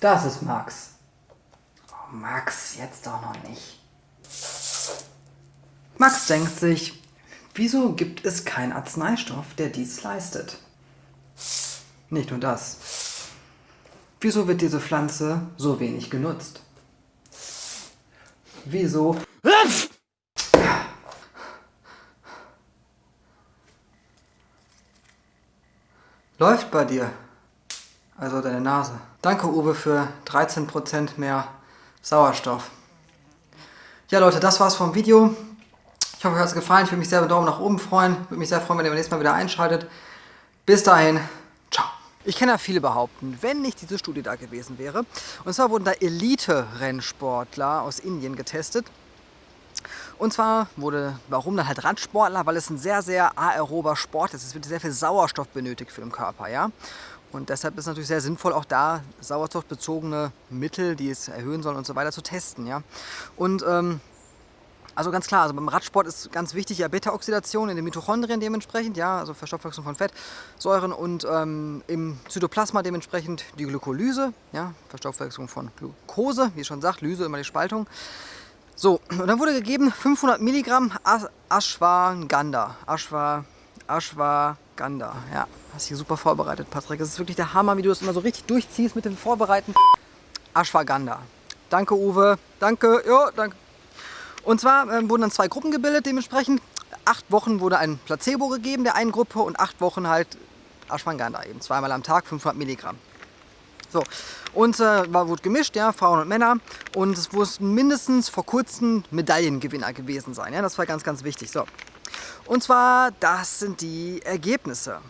Das ist Max. Oh, Max, jetzt doch noch nicht. Max denkt sich, wieso gibt es keinen Arzneistoff, der dies leistet? Nicht nur das. Wieso wird diese Pflanze so wenig genutzt? Wieso... Läuft bei dir. Also deine Nase. Danke Uwe für 13% mehr Sauerstoff. Ja Leute, das war's vom Video. Ich hoffe, euch hat es gefallen. Ich würde mich sehr über Daumen nach oben freuen. Würde mich sehr freuen, wenn ihr beim nächsten Mal wieder einschaltet. Bis dahin, ciao. Ich kann ja viele behaupten, wenn nicht diese Studie da gewesen wäre. Und zwar wurden da Elite-Rennsportler aus Indien getestet. Und zwar wurde, warum dann halt Radsportler, weil es ein sehr, sehr aerober Sport ist. Es wird sehr viel Sauerstoff benötigt für den Körper, ja. Und deshalb ist es natürlich sehr sinnvoll, auch da sauerstoffbezogene Mittel, die es erhöhen sollen und so weiter, zu testen, ja. Und ähm, also ganz klar, also beim Radsport ist ganz wichtig ja Beta-Oxidation in den Mitochondrien dementsprechend, ja, also Verstoffwechslung von Fettsäuren und ähm, im Zytoplasma dementsprechend die Glykolyse, ja, Verstoffwechslung von Glucose, wie schon sagt, Lyse immer die Spaltung. So, und dann wurde gegeben 500 Milligramm Ashwagandha. Ashwa, Ashwagandha, ja. Hast hier super vorbereitet, Patrick. Das ist wirklich der Hammer, wie du das immer so richtig durchziehst mit dem Vorbereiten. Ashwagandha. Danke, Uwe. Danke, ja, danke. Und zwar äh, wurden dann zwei Gruppen gebildet dementsprechend. Acht Wochen wurde ein Placebo gegeben der einen Gruppe und acht Wochen halt Ashwagandha eben. Zweimal am Tag 500 Milligramm. So, und äh, war, wurde gemischt, ja, Frauen und Männer. Und es mussten mindestens vor kurzem Medaillengewinner gewesen sein. Ja, das war ganz, ganz wichtig. So. Und zwar, das sind die Ergebnisse.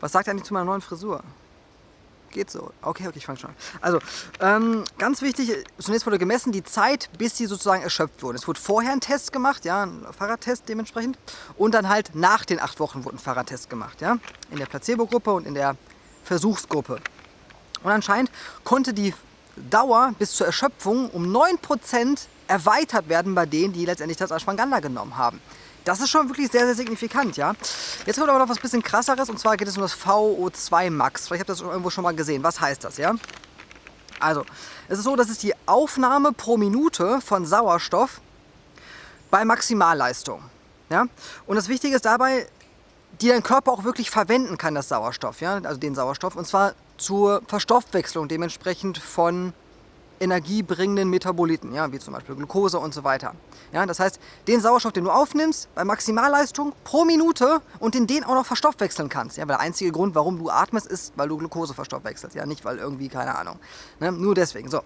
Was sagt er eigentlich zu meiner neuen Frisur? Geht so. Okay, okay, ich fange schon an. Also, ähm, ganz wichtig, zunächst wurde gemessen die Zeit, bis sie sozusagen erschöpft wurden. Es wurde vorher ein Test gemacht, ja, ein Fahrradtest dementsprechend. Und dann halt nach den acht Wochen wurde ein Fahrradtest gemacht, ja. In der Placebo-Gruppe und in der Versuchsgruppe. Und anscheinend konnte die Dauer bis zur Erschöpfung um 9% erweitert werden bei denen, die letztendlich das Ashwagandha genommen haben. Das ist schon wirklich sehr, sehr signifikant, ja. Jetzt kommt aber noch was bisschen krasseres und zwar geht es um das VO2 Max. Vielleicht habt ihr das irgendwo schon mal gesehen. Was heißt das, ja? Also, es ist so, dass es die Aufnahme pro Minute von Sauerstoff bei Maximalleistung. Ja? Und das Wichtige ist dabei, die dein Körper auch wirklich verwenden kann, das Sauerstoff, ja? also den Sauerstoff, und zwar zur Verstoffwechslung dementsprechend von energiebringenden Metaboliten, ja, wie zum Beispiel Glucose und so weiter. Ja, das heißt, den Sauerstoff, den du aufnimmst, bei Maximalleistung pro Minute und in den auch noch verstoffwechseln kannst. Ja, weil der einzige Grund, warum du atmest, ist, weil du Glucose verstoffwechselst. Ja, nicht weil irgendwie, keine Ahnung. Ne? Nur deswegen. So.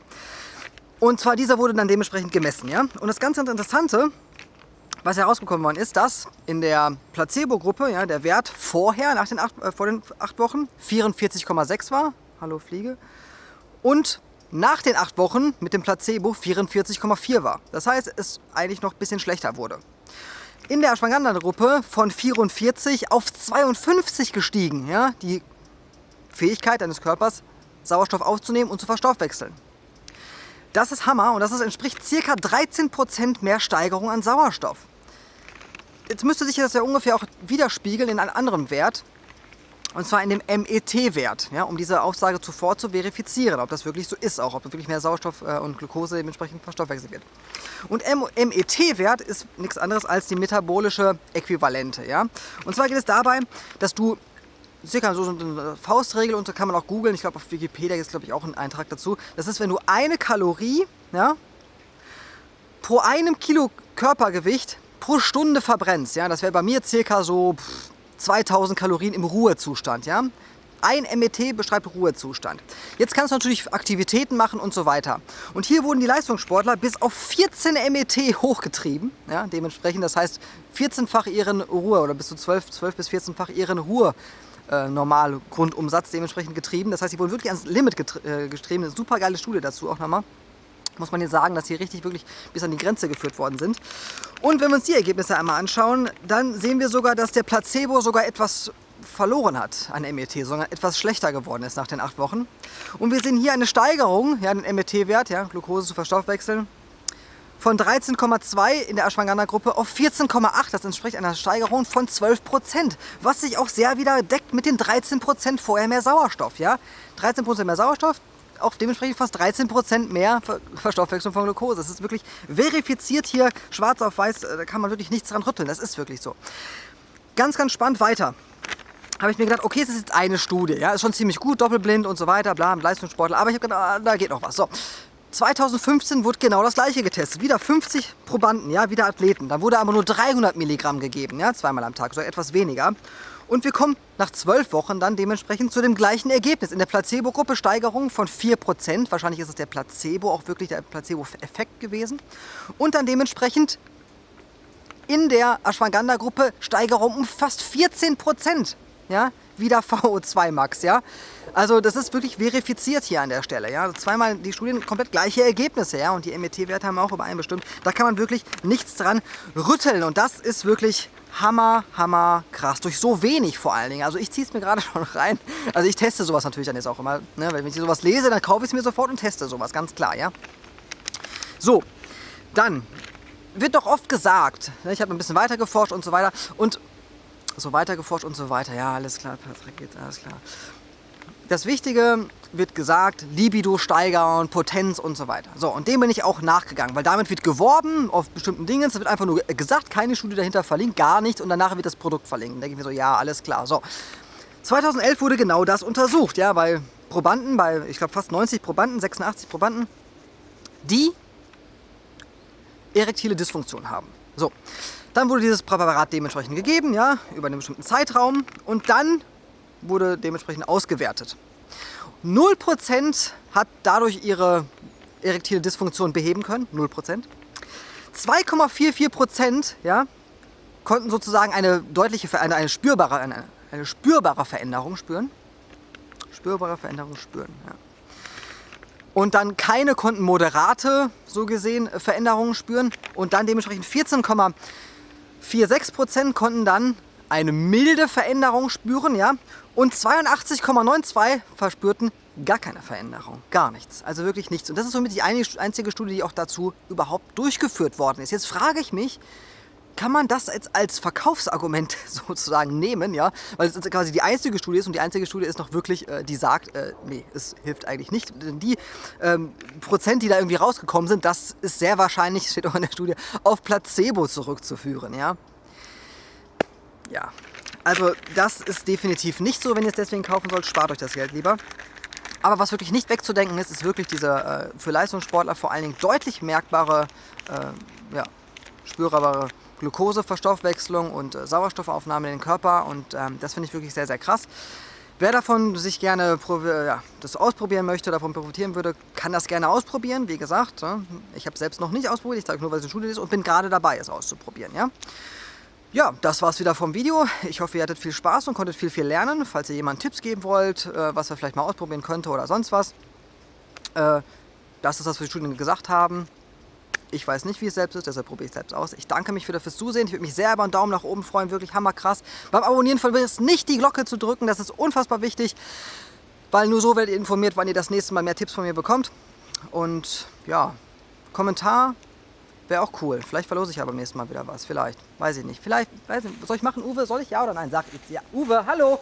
Und zwar dieser wurde dann dementsprechend gemessen. Ja? Und das ganz Interessante, was herausgekommen worden ist, dass in der Placebo-Gruppe ja, der Wert vorher, nach den acht, äh, vor den acht Wochen, 44,6 war. Hallo Fliege. Und nach den acht Wochen mit dem Placebo 44,4 war. Das heißt, es eigentlich noch ein bisschen schlechter wurde. In der Ashwagandha-Gruppe von 44 auf 52 gestiegen, ja, die Fähigkeit deines Körpers, Sauerstoff aufzunehmen und zu verstoffwechseln. Das ist Hammer und das entspricht ca. 13% mehr Steigerung an Sauerstoff. Jetzt müsste sich das ja ungefähr auch widerspiegeln in einem anderen Wert, und zwar in dem MET-Wert, ja, um diese Aussage zuvor zu verifizieren, ob das wirklich so ist, auch ob wirklich mehr Sauerstoff äh, und Glucose dementsprechend verstoffwechselt wird. Und MET-Wert ist nichts anderes als die metabolische Äquivalente. Ja? Und zwar geht es dabei, dass du circa so eine Faustregel und so kann man auch googeln, ich glaube auf Wikipedia ist glaube ich auch ein Eintrag dazu, das ist, wenn du eine Kalorie ja, pro einem Kilo Körpergewicht pro Stunde verbrennst, ja, das wäre bei mir circa so 2000 Kalorien im Ruhezustand. Ja? Ein MET beschreibt Ruhezustand. Jetzt kannst du natürlich Aktivitäten machen und so weiter. Und hier wurden die Leistungssportler bis auf 14 MET hochgetrieben. Ja, dementsprechend, das heißt 14-fach ihren Ruhe oder bis zu 12, 12 bis 14-fach ihren Ruhe äh, normal Grundumsatz dementsprechend getrieben. Das heißt, sie wurden wirklich ans Limit äh, getrieben. Eine super geile Studie dazu auch nochmal muss man hier sagen, dass sie richtig wirklich bis an die Grenze geführt worden sind. Und wenn wir uns die Ergebnisse einmal anschauen, dann sehen wir sogar, dass der Placebo sogar etwas verloren hat an MET, sondern etwas schlechter geworden ist nach den acht Wochen. Und wir sehen hier eine Steigerung, ja, den MET-Wert, ja, Glucose zu verstoffwechseln, von 13,2 in der Ashwagandha-Gruppe auf 14,8. Das entspricht einer Steigerung von 12% was sich auch sehr wieder deckt mit den 13% vorher mehr Sauerstoff. Ja? 13% mehr Sauerstoff, auch dementsprechend fast 13% mehr Verstoffwechslung von Glucose. Das ist wirklich verifiziert hier, schwarz auf weiß, äh, da kann man wirklich nichts dran rütteln. Das ist wirklich so. Ganz, ganz spannend weiter habe ich mir gedacht, okay, es ist jetzt eine Studie, ja, ist schon ziemlich gut, doppelblind und so weiter, bla, Leistungssportler, aber ich habe gedacht, ah, da geht noch was. So, 2015 wurde genau das gleiche getestet, wieder 50 Probanden, ja, wieder Athleten, dann wurde aber nur 300 Milligramm gegeben, ja, zweimal am Tag, so etwas weniger. Und wir kommen nach zwölf Wochen dann dementsprechend zu dem gleichen Ergebnis. In der Placebo-Gruppe Steigerung von 4%. Wahrscheinlich ist es der Placebo, auch wirklich der Placebo-Effekt gewesen. Und dann dementsprechend in der Ashwagandha-Gruppe Steigerung um fast 14% ja, wieder VO2 Max, ja. Also das ist wirklich verifiziert hier an der Stelle, ja. Also zweimal die Studien komplett gleiche Ergebnisse, ja. Und die MET-Werte haben auch übereinbestimmt. Da kann man wirklich nichts dran rütteln und das ist wirklich hammer, hammer krass. Durch so wenig vor allen Dingen. Also ich ziehe es mir gerade schon rein. Also ich teste sowas natürlich dann jetzt auch immer. Ne? Wenn ich sowas lese, dann kaufe ich es mir sofort und teste sowas, ganz klar, ja. So, dann wird doch oft gesagt, ne, ich habe ein bisschen weiter geforscht und so weiter und so weiter geforscht und so weiter. Ja, alles klar, Patrick, geht alles klar. Das Wichtige wird gesagt, Libido steigern, Potenz und so weiter. So, und dem bin ich auch nachgegangen, weil damit wird geworben auf bestimmten Dingen. Es wird einfach nur gesagt, keine Studie dahinter verlinkt, gar nichts und danach wird das Produkt verlinkt. Da denke ich mir so, ja, alles klar. So, 2011 wurde genau das untersucht, ja, bei Probanden, bei, ich glaube, fast 90 Probanden, 86 Probanden, die erektile Dysfunktion haben. So, dann wurde dieses Präparat dementsprechend gegeben, ja, über einen bestimmten Zeitraum und dann wurde dementsprechend ausgewertet. 0% hat dadurch ihre erektile Dysfunktion beheben können, 0%. 2,44% ja, konnten sozusagen eine deutliche, eine, eine, spürbare, eine, eine spürbare Veränderung spüren. Spürbare Veränderung spüren, ja. Und dann keine konnten moderate, so gesehen, Veränderungen spüren. Und dann dementsprechend 14,44 4,6% konnten dann eine milde Veränderung spüren, ja, und 82,92 verspürten gar keine Veränderung, gar nichts, also wirklich nichts. Und das ist somit die einzige Studie, die auch dazu überhaupt durchgeführt worden ist. Jetzt frage ich mich, kann man das jetzt als Verkaufsargument sozusagen nehmen, ja, weil es quasi die einzige Studie ist und die einzige Studie ist noch wirklich, äh, die sagt, äh, nee, es hilft eigentlich nicht. Denn die ähm, Prozent, die da irgendwie rausgekommen sind, das ist sehr wahrscheinlich, steht auch in der Studie, auf Placebo zurückzuführen, ja. Ja, also das ist definitiv nicht so, wenn ihr es deswegen kaufen sollt, spart euch das Geld lieber. Aber was wirklich nicht wegzudenken ist, ist wirklich diese äh, für Leistungssportler vor allen Dingen deutlich merkbare, äh, ja, spürbare Glukoseverstoffwechslung und äh, Sauerstoffaufnahme in den Körper und ähm, das finde ich wirklich sehr, sehr krass. Wer davon sich gerne ja, das ausprobieren möchte, davon profitieren würde, kann das gerne ausprobieren. Wie gesagt, ne, ich habe es selbst noch nicht ausprobiert, ich sage nur, weil es eine Studie ist und bin gerade dabei, es auszuprobieren. Ja? Ja, das war's wieder vom Video. Ich hoffe, ihr hattet viel Spaß und konntet viel, viel lernen. Falls ihr jemanden Tipps geben wollt, äh, was er vielleicht mal ausprobieren könnte oder sonst was, äh, das ist das, was die Studien gesagt haben. Ich weiß nicht, wie es selbst ist, deshalb probiere ich es selbst aus. Ich danke mich wieder fürs Zusehen. Ich würde mich sehr über einen Daumen nach oben freuen. Wirklich hammerkrass. Beim Abonnieren vergesst nicht, die Glocke zu drücken. Das ist unfassbar wichtig, weil nur so werdet ihr informiert, wann ihr das nächste Mal mehr Tipps von mir bekommt. Und ja, Kommentar wäre auch cool. Vielleicht verlose ich aber beim nächsten Mal wieder was. Vielleicht. Weiß ich nicht. Vielleicht, weiß nicht. Soll ich machen, Uwe? Soll ich ja oder nein? Sag jetzt ja. Uwe, hallo!